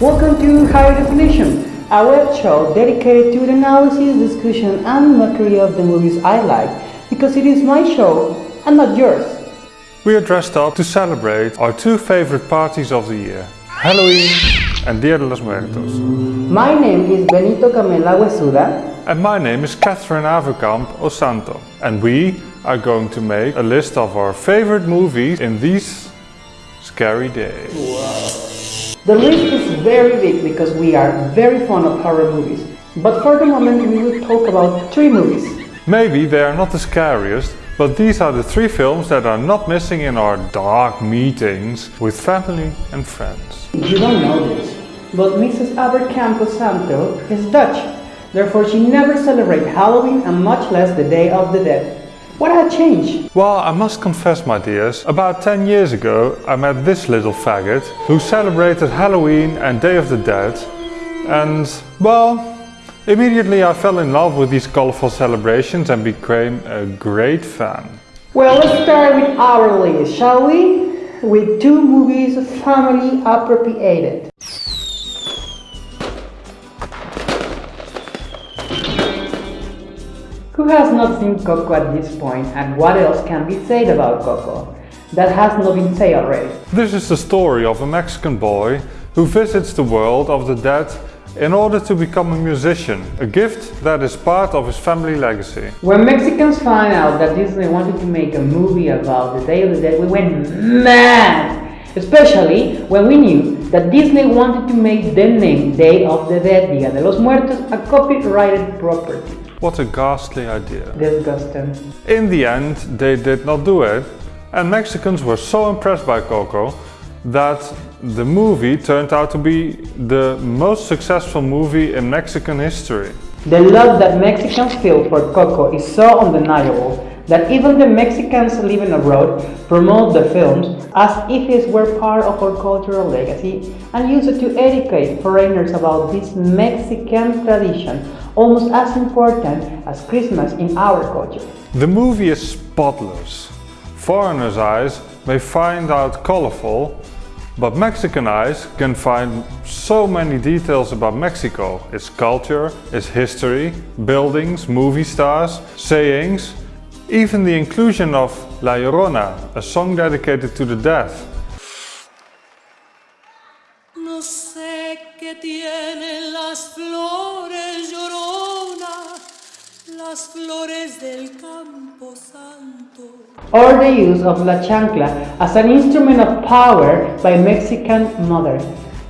Welcome to Higher Definition, a web show dedicated to the analysis, discussion, and mockery of the movies I like, because it is my show and not yours. We are dressed up to celebrate our two favorite parties of the year, Halloween and Dia de los Muertos. My name is Benito Camela Huesuda. And my name is Catherine Avekamp Osanto. And we are going to make a list of our favorite movies in these scary days. The list is very big because we are very fond of horror movies. But for the moment we will talk about three movies. Maybe they are not the scariest, but these are the three films that are not missing in our dark meetings with family and friends. You don't know this, but Mrs. Abercamp Santo is Dutch. Therefore she never celebrates Halloween and much less the Day of the Dead. What had changed? Well, I must confess, my dears, about 10 years ago I met this little faggot who celebrated Halloween and Day of the Dead and, well, immediately I fell in love with these colorful celebrations and became a great fan. Well, let's start with our list, shall we? With two movies family appropriated. Who has not seen Coco at this point and what else can be said about Coco that has not been said already? This is the story of a Mexican boy who visits the world of the dead in order to become a musician, a gift that is part of his family legacy. When Mexicans found out that Disney wanted to make a movie about the Day of the Dead, we went mad! Especially when we knew that Disney wanted to make the name Day of the Dead, Dia de los Muertos, a copyrighted property. What a ghastly idea. Disgusting. In the end, they did not do it, and Mexicans were so impressed by Coco that the movie turned out to be the most successful movie in Mexican history. The love that Mexicans feel for Coco is so undeniable that even the Mexicans living abroad promote the films as if it were part of our cultural legacy and use it to educate foreigners about this Mexican tradition, almost as important as Christmas in our culture. The movie is spotless. Foreigners' eyes may find out colorful, but Mexican eyes can find so many details about Mexico, its culture, its history, buildings, movie stars, sayings, even the inclusion of La Llorona, a song dedicated to the dead. No qué tienen las flores las flores del campo santo. Or the use of la chancla as an instrument of power by Mexican mothers.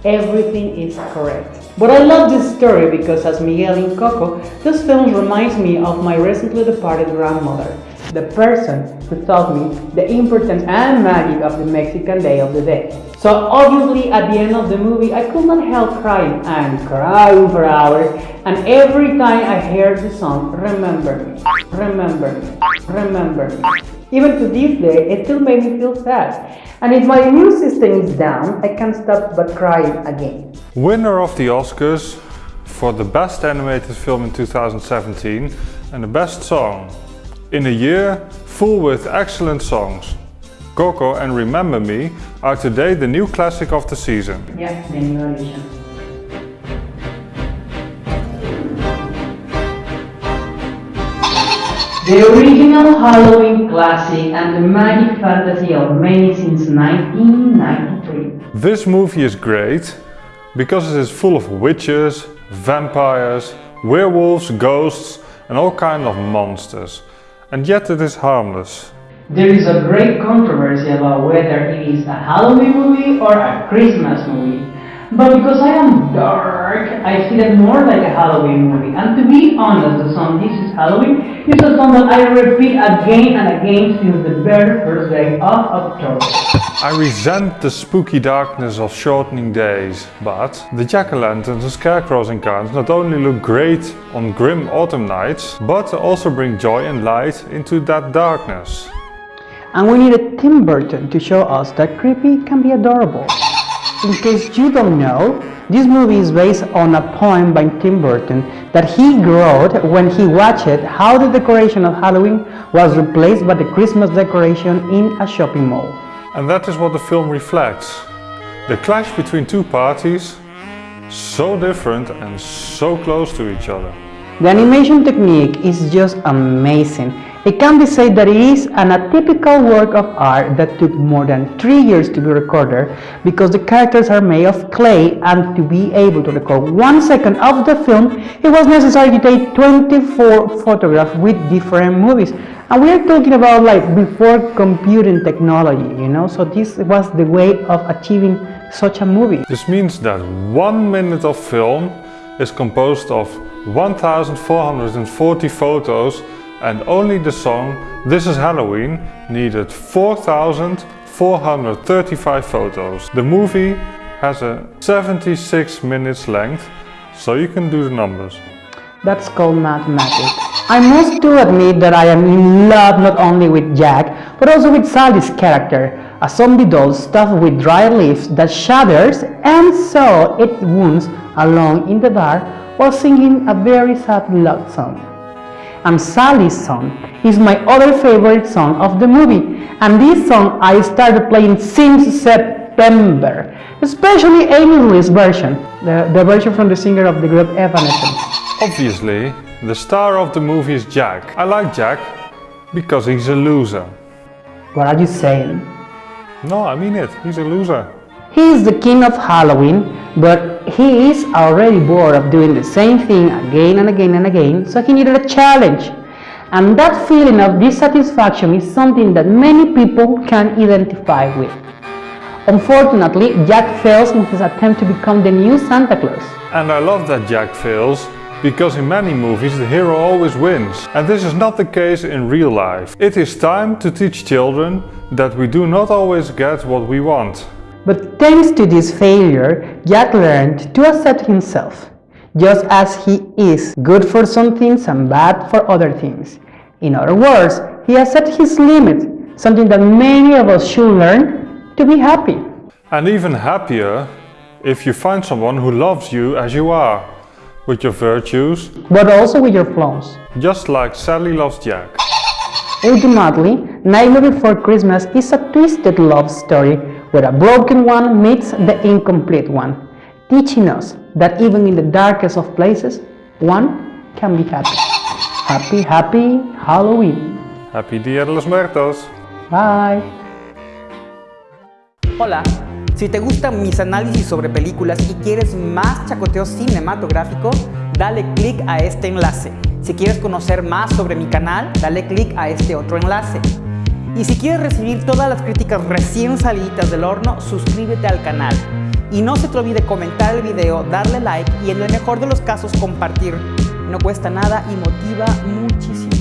Everything is correct. But I love this story because as Miguel in Coco, this film reminds me of my recently departed grandmother, the person who taught me the importance and magic of the Mexican Day of the Dead. So obviously at the end of the movie I could not help crying and crying for hours and every time I heard the song Remember me, remember me, remember me. Even to this day it still made me feel sad and if my immune system is down I can't stop but crying again. Winner of the Oscars for the best animated film in 2017 and the best song. In a year full with excellent songs. Coco and Remember Me are today the new classic of the season. Yeah, the new edition. The original Halloween classic and the magic fantasy of many since 1993. This movie is great because it is full of witches, vampires, werewolves, ghosts and all kinds of monsters. And yet it is harmless. There is a great controversy about whether it is a Halloween movie or a Christmas movie. But because I am dark, I see it more like a Halloween movie. And to be honest, the song This is Halloween is a song that I repeat again and again since the very first day of October. I resent the spooky darkness of shortening days, but the jack-o'-lanterns and scarecrows in cars not only look great on grim autumn nights, but also bring joy and light into that darkness. And we needed Tim Burton to show us that creepy can be adorable. In case you don't know, this movie is based on a poem by Tim Burton that he wrote when he watched how the decoration of Halloween was replaced by the Christmas decoration in a shopping mall. And that is what the film reflects. The clash between two parties, So different and so close to each other. The animation technique is just amazing. It can be said that it is an atypical work of art that took more than three years to be recorded because the characters are made of clay and to be able to record one second of the film, it was necessary to take 24 photographs with different movies. And we are talking about like before computing technology, you know, so this was the way of achieving such a movie. This means that one minute of film is composed of 1440 photos and only the song This is Halloween needed 4435 photos. The movie has a 76 minutes length, so you can do the numbers. That's called mathematics. I must to admit that I am in love not only with Jack, but also with Sally's character, a zombie doll stuffed with dry leaves that shudders and so it wounds along in the dark while singing a very sad love song. And Sally's song is my other favorite song of the movie, and this song I started playing since September, especially Amy version, the, the version from the singer of the group Evanescence. Obviously, the star of the movie is Jack. I like Jack because he's a loser. What are you saying? No, I mean it, he's a loser. He is the king of Halloween, but he is already bored of doing the same thing again and again and again, so he needed a challenge. And that feeling of dissatisfaction is something that many people can identify with. Unfortunately, Jack fails in his attempt to become the new Santa Claus. And I love that Jack fails, because in many movies the hero always wins. And this is not the case in real life. It is time to teach children that we do not always get what we want. But thanks to this failure, Jack learned to accept himself, just as he is good for some things and bad for other things. In other words, he accepts his limits, something that many of us should learn to be happy. And even happier if you find someone who loves you as you are, with your virtues, but also with your flaws. Just like Sally loves Jack. Ultimately, Nightmare Before Christmas is a twisted love story where a broken one meets the incomplete one, teaching us that even in the darkest of places, one can be happy. Happy, happy Halloween. Happy Dia de los Muertos. Bye. Hola, si te gustan mis análisis sobre películas y quieres más chacoteo cinematográfico, dale click a este enlace. Si quieres conocer más sobre mi canal, dale click a este otro enlace. Y si quieres recibir todas las críticas recién salidas del horno, suscríbete al canal. Y no se te olvide comentar el video, darle like y en el mejor de los casos compartir. No cuesta nada y motiva muchísimo.